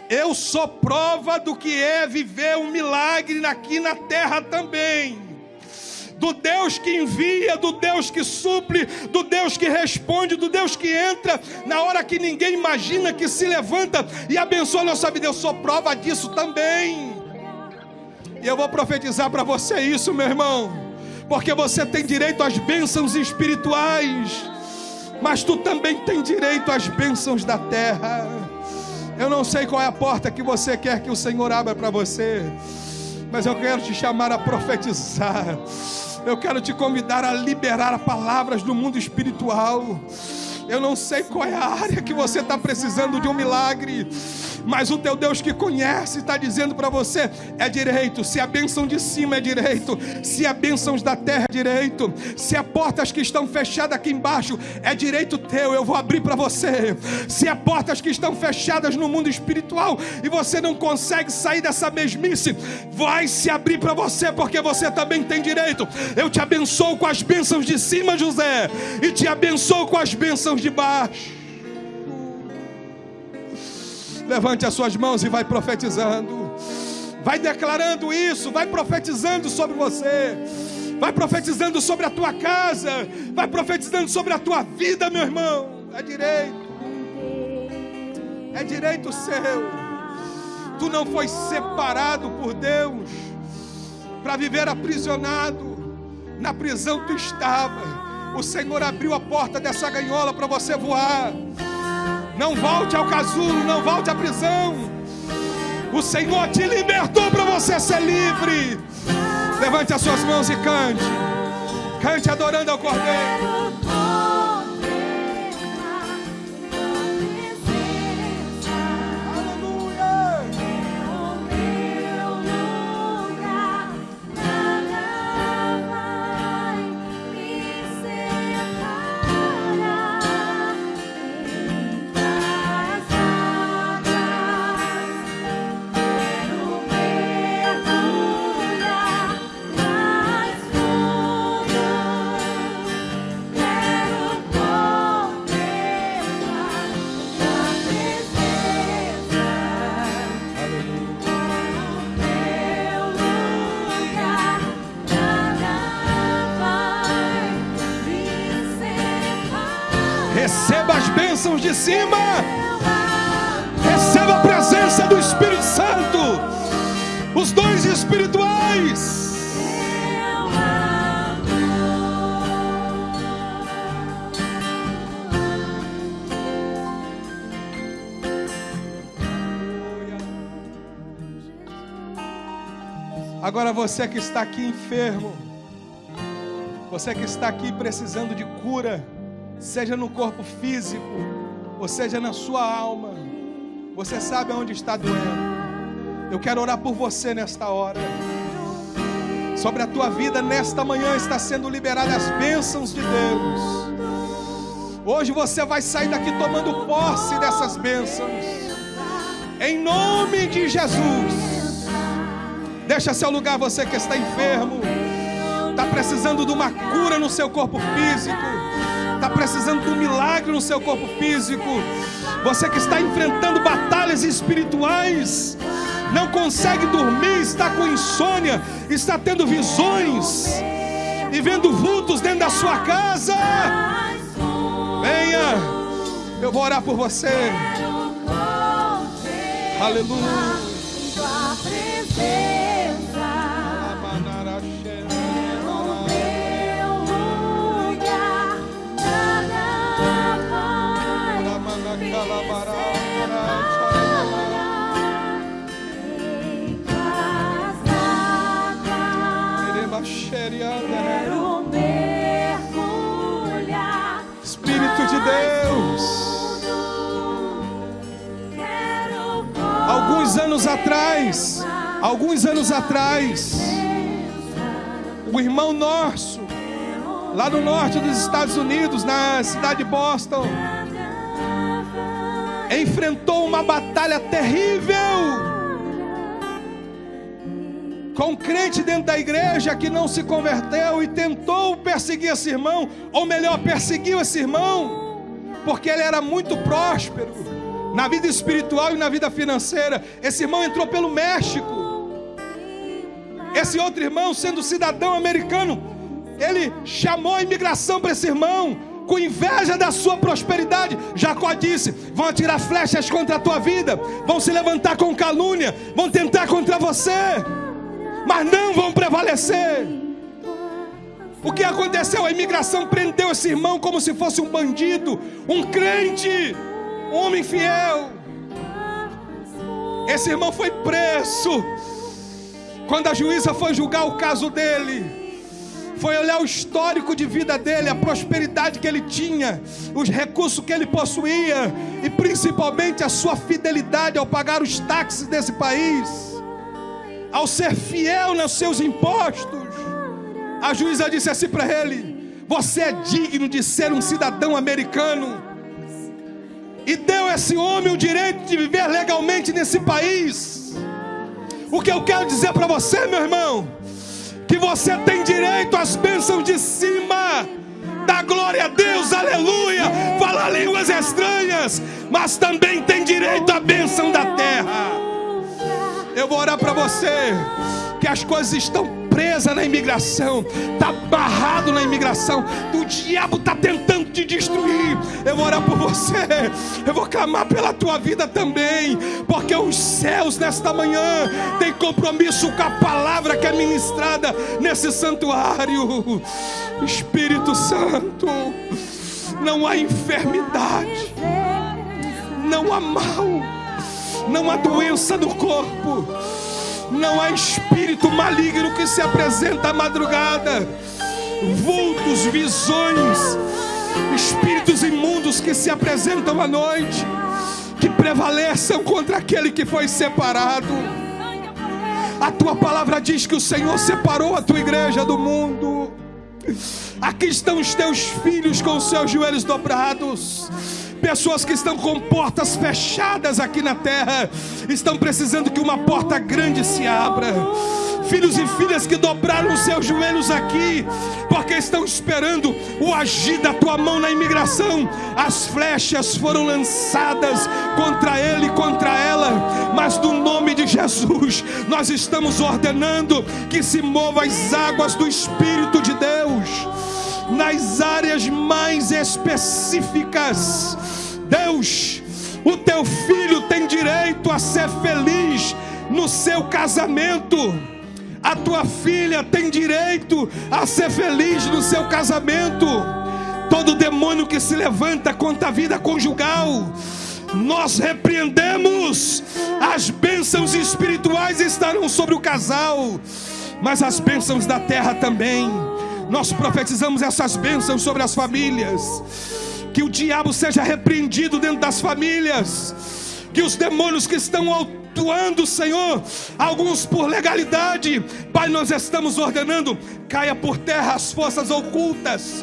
Eu sou prova do que é viver um milagre aqui na terra também do Deus que envia, do Deus que suple, do Deus que responde, do Deus que entra na hora que ninguém imagina, que se levanta e abençoa a nossa vida. Eu sou prova disso também. E eu vou profetizar para você isso, meu irmão porque você tem direito às bênçãos espirituais, mas tu também tem direito às bênçãos da terra. Eu não sei qual é a porta que você quer que o Senhor abra para você, mas eu quero te chamar a profetizar. Eu quero te convidar a liberar palavras do mundo espiritual. Eu não sei qual é a área que você está precisando de um milagre, mas o teu Deus que conhece está dizendo para você: é direito. Se a bênção de cima é direito, se a bênção da terra é direito, se as portas que estão fechadas aqui embaixo é direito teu, eu vou abrir para você. Se as portas que estão fechadas no mundo espiritual e você não consegue sair dessa mesmice, vai se abrir para você, porque você também tem direito. Eu te abençoo com as bênçãos de cima, José, e te abençoo com as bênçãos de baixo. Levante as suas mãos e vai profetizando. Vai declarando isso, vai profetizando sobre você. Vai profetizando sobre a tua casa, vai profetizando sobre a tua vida, meu irmão. É direito. É direito seu. Tu não foi separado por Deus para viver aprisionado. Na prisão tu estava. O Senhor abriu a porta dessa ganhola para você voar. Não volte ao casulo, não volte à prisão. O Senhor te libertou para você ser livre. Levante as suas mãos e cante. Cante adorando ao Cordeiro. Dons espirituais. Agora você que está aqui enfermo, você que está aqui precisando de cura, seja no corpo físico, ou seja na sua alma, você sabe aonde está doendo. Eu quero orar por você nesta hora. Sobre a tua vida nesta manhã está sendo liberadas as bênçãos de Deus. Hoje você vai sair daqui tomando posse dessas bênçãos. Em nome de Jesus. Deixa seu lugar, você que está enfermo, está precisando de uma cura no seu corpo físico, está precisando de um milagre no seu corpo físico. Você que está enfrentando batalhas espirituais, não consegue dormir, está com insônia, está tendo visões e vendo vultos dentro da sua casa. Venha, eu vou orar por você. Aleluia. Quero mergulhar. Espírito de Deus. Alguns anos atrás, alguns anos atrás, o irmão nosso, lá no norte dos Estados Unidos, na cidade de Boston, enfrentou uma batalha terrível com um crente dentro da igreja que não se converteu e tentou perseguir esse irmão, ou melhor, perseguiu esse irmão, porque ele era muito próspero na vida espiritual e na vida financeira. Esse irmão entrou pelo México. Esse outro irmão, sendo cidadão americano, ele chamou a imigração para esse irmão, com inveja da sua prosperidade. Jacó disse: vão atirar flechas contra a tua vida, vão se levantar com calúnia, vão tentar contra você mas não vão prevalecer. O que aconteceu? A imigração prendeu esse irmão como se fosse um bandido, um crente, um homem fiel. Esse irmão foi preso. Quando a juíza foi julgar o caso dele, foi olhar o histórico de vida dele, a prosperidade que ele tinha, os recursos que ele possuía e principalmente a sua fidelidade ao pagar os táxis desse país ao ser fiel nos seus impostos, a juíza disse assim para ele: Você é digno de ser um cidadão americano. E deu a esse homem o direito de viver legalmente nesse país. O que eu quero dizer para você, meu irmão, que você tem direito às bênçãos de cima. Dá glória a Deus, aleluia. Fala línguas estranhas, mas também tem direito à bênção da terra. Eu vou orar para você que as coisas estão presas na imigração, está barrado na imigração, o diabo está tentando te destruir. Eu vou orar por você, eu vou clamar pela tua vida também, porque os céus nesta manhã têm compromisso com a palavra que é ministrada nesse santuário. Espírito Santo, não há enfermidade, não há mal não há doença no corpo, não há espírito maligno que se apresenta à madrugada, vultos, visões, espíritos imundos que se apresentam à noite, que prevaleçam contra aquele que foi separado. A tua palavra diz que o Senhor separou a tua igreja do mundo. Aqui estão os teus filhos com os seus joelhos dobrados Pessoas que estão com portas fechadas aqui na terra, estão precisando que uma porta grande se abra. Filhos e filhas que dobraram seus joelhos aqui, porque estão esperando o agir da tua mão na imigração. As flechas foram lançadas contra ele e contra ela, mas no nome de Jesus, nós estamos ordenando que se movam as águas do Espírito de Deus nas áreas mais específicas. Deus, o teu filho tem direito a ser feliz no seu casamento. A tua filha tem direito a ser feliz no seu casamento. Todo demônio que se levanta contra a vida conjugal, nós repreendemos. As bênçãos espirituais estarão sobre o casal, mas as bênçãos da terra também. Nós profetizamos essas bênçãos sobre as famílias. Que o diabo seja repreendido dentro das famílias que os demônios que estão atuando, Senhor, alguns por legalidade, Pai, nós estamos ordenando, caia por terra as forças ocultas,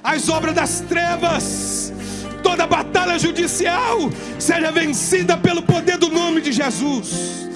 as obras das trevas, toda batalha judicial seja vencida pelo poder do nome de Jesus.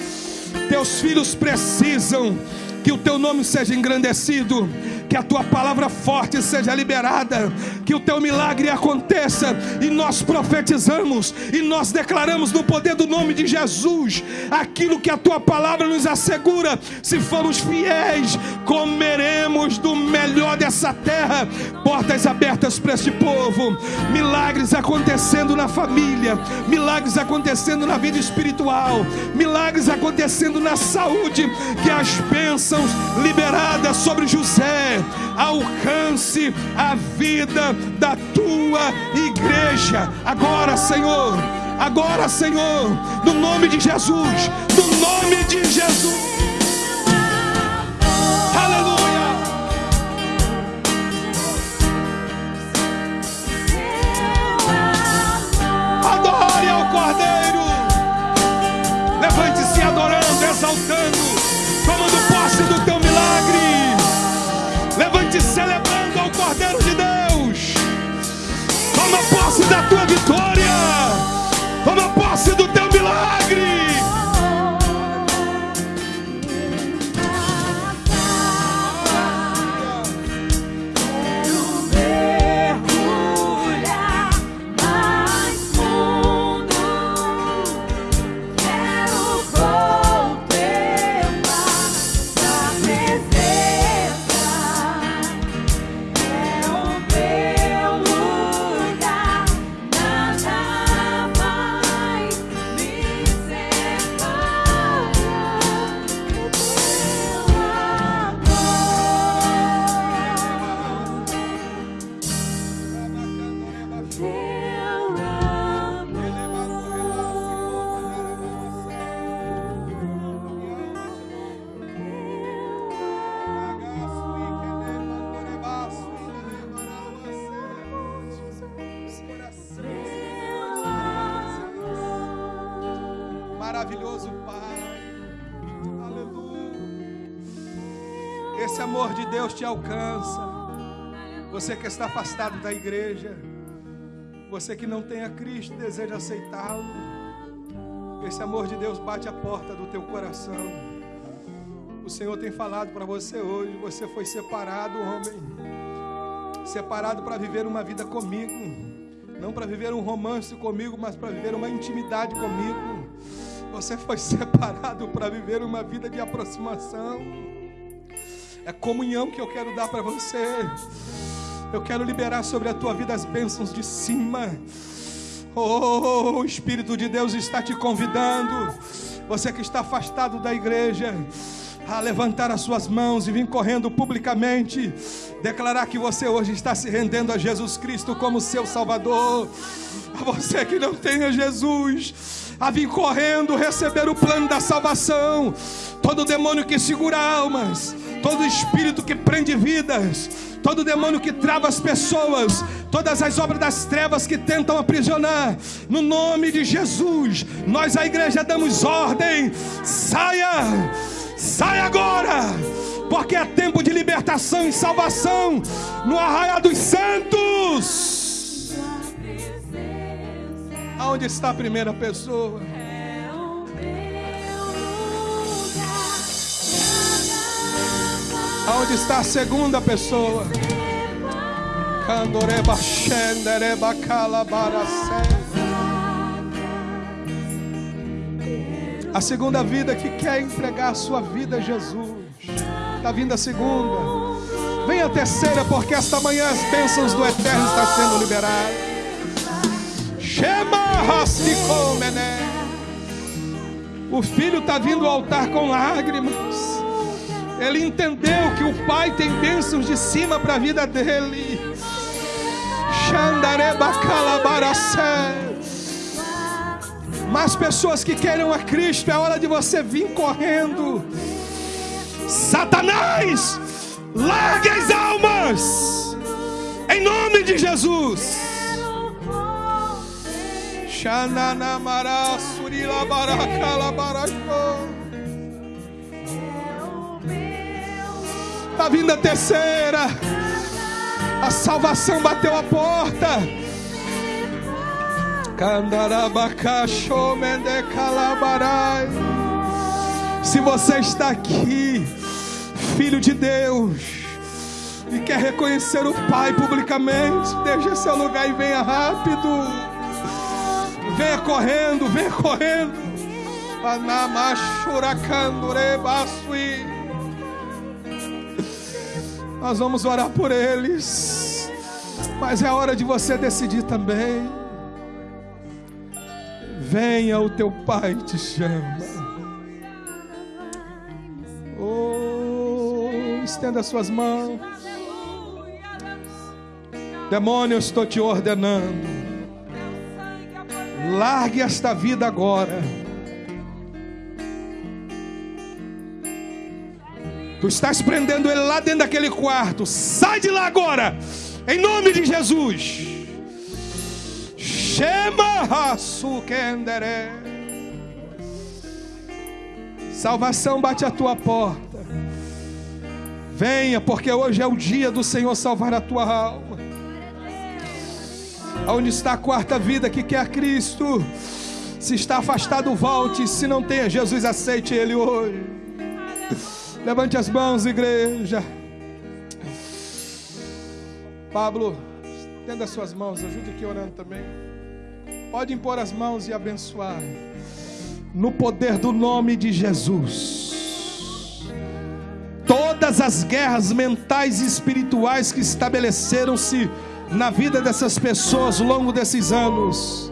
Teus filhos precisam que o teu nome seja engrandecido que a tua palavra forte seja liberada, que o teu milagre aconteça, e nós profetizamos e nós declaramos no poder do nome de Jesus aquilo que a tua palavra nos assegura. Se formos fiéis, comeremos do melhor dessa terra. Portas abertas para este povo, milagres acontecendo na família, milagres acontecendo na vida espiritual, milagres acontecendo na saúde, que as bênçãos liberadas sobre José, alcance a vida da tua igreja. Agora, Senhor, agora, Senhor, no nome de Jesus, no nome de Jesus. Te alcança. Você que está afastado da igreja, você que não tem a Cristo, deseja aceitá-lo. Esse amor de Deus bate a porta do teu coração. O Senhor tem falado para você hoje. Você foi separado, homem, separado para viver uma vida comigo, não para viver um romance comigo, mas para viver uma intimidade comigo. Você foi separado para viver uma vida de aproximação. É comunhão que eu quero dar para você. Eu quero liberar sobre a tua vida as bênçãos de cima. Oh, o Espírito de Deus está te convidando. Você que está afastado da igreja, a levantar as suas mãos e vir correndo publicamente, declarar que você hoje está se rendendo a Jesus Cristo como seu Salvador. A você que não tem a Jesus, a vir correndo receber o plano da salvação. Todo demônio que segura almas, todo espírito que prende vidas, todo demônio que trava as pessoas, todas as obras das trevas que tentam aprisionar, no nome de Jesus, nós a igreja damos ordem: saia, saia agora, porque é tempo de libertação e salvação no arraial dos santos. Aonde está a primeira pessoa? Aonde está a segunda pessoa? Candoreba A segunda vida que quer entregar a sua vida a Jesus. Está vindo a segunda. Vem a terceira, porque esta manhã as bênçãos do Eterno estão sendo liberadas. Shema O filho está vindo ao altar com lágrimas. Ele entendeu que o Pai tem bênçãos de cima para a vida dele. Mas pessoas que queiram a Cristo, é hora de você vir correndo. Satanás, largue as almas, em nome de Jesus. Xananamara surila baracala baracô. Está vindo a terceira. A salvação bateu a porta. Se você está aqui, filho de Deus, e quer reconhecer o Pai publicamente, deixe seu lugar e venha rápido. Venha correndo, venha correndo. Nós vamos orar por eles. Mas é hora de você decidir também. Venha, o teu Pai te chama. Oh, estenda suas mãos. Demônio, eu estou te ordenando. Largue esta vida agora. Tu estás prendendo ele lá dentro daquele quarto. Sai de lá agora. Em nome de Jesus. Shema Kendere. Salvação bate a tua porta. Venha, porque hoje é o dia do Senhor salvar a tua alma. Onde está a quarta vida que quer Cristo? Se está afastado, volte. Se não tem Jesus, aceite Ele hoje. Levante as mãos, igreja. Pablo, tenda as suas mãos, ajude aqui orando também. Pode impor as mãos e abençoar. No poder do nome de Jesus. Todas as guerras mentais e espirituais que estabeleceram-se na vida dessas pessoas ao longo desses anos,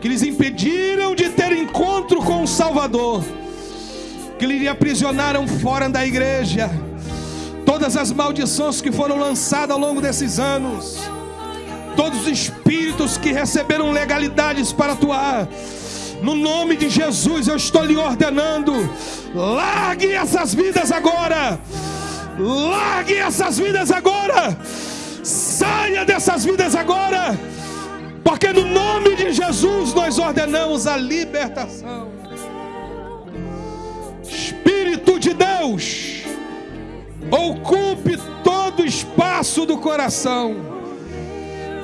que lhes impediram de ter encontro com o Salvador, que lhe aprisionaram fora da igreja, todas as maldições que foram lançadas ao longo desses anos, todos os espíritos que receberam legalidades para atuar, no nome de Jesus eu estou lhe ordenando, largue essas vidas agora, largue essas vidas agora Saia dessas vidas agora, porque no nome de Jesus nós ordenamos a libertação. Espírito de Deus, ocupe todo o espaço do coração,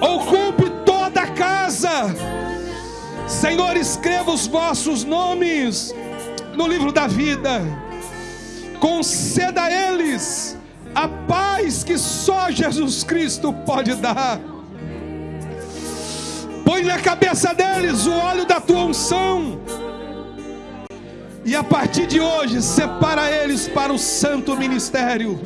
ocupe toda a casa. Senhor, escreva os vossos nomes no livro da vida, conceda a eles a paz que só Jesus Cristo pode dar. Põe na cabeça deles o óleo da tua unção. E a partir de hoje, separa eles para o santo ministério,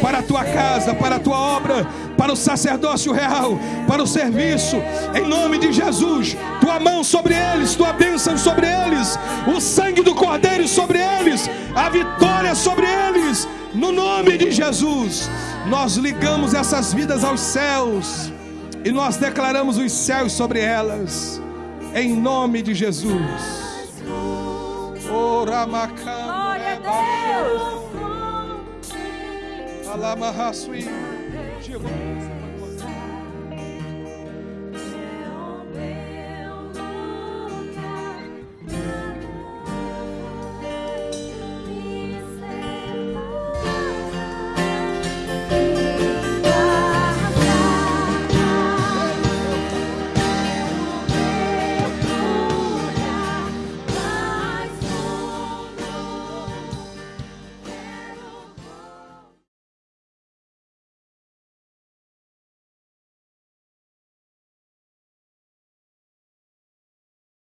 para a tua casa, para a tua obra, para o sacerdócio real, para o serviço, em nome de Jesus. Tua mão sobre eles, tua bênção sobre eles, o sangue do Cordeiro sobre eles, a vitória sobre eles no nome de Jesus, nós ligamos essas vidas aos céus e nós declaramos os céus sobre elas, em nome de Jesus. Glória a Deus.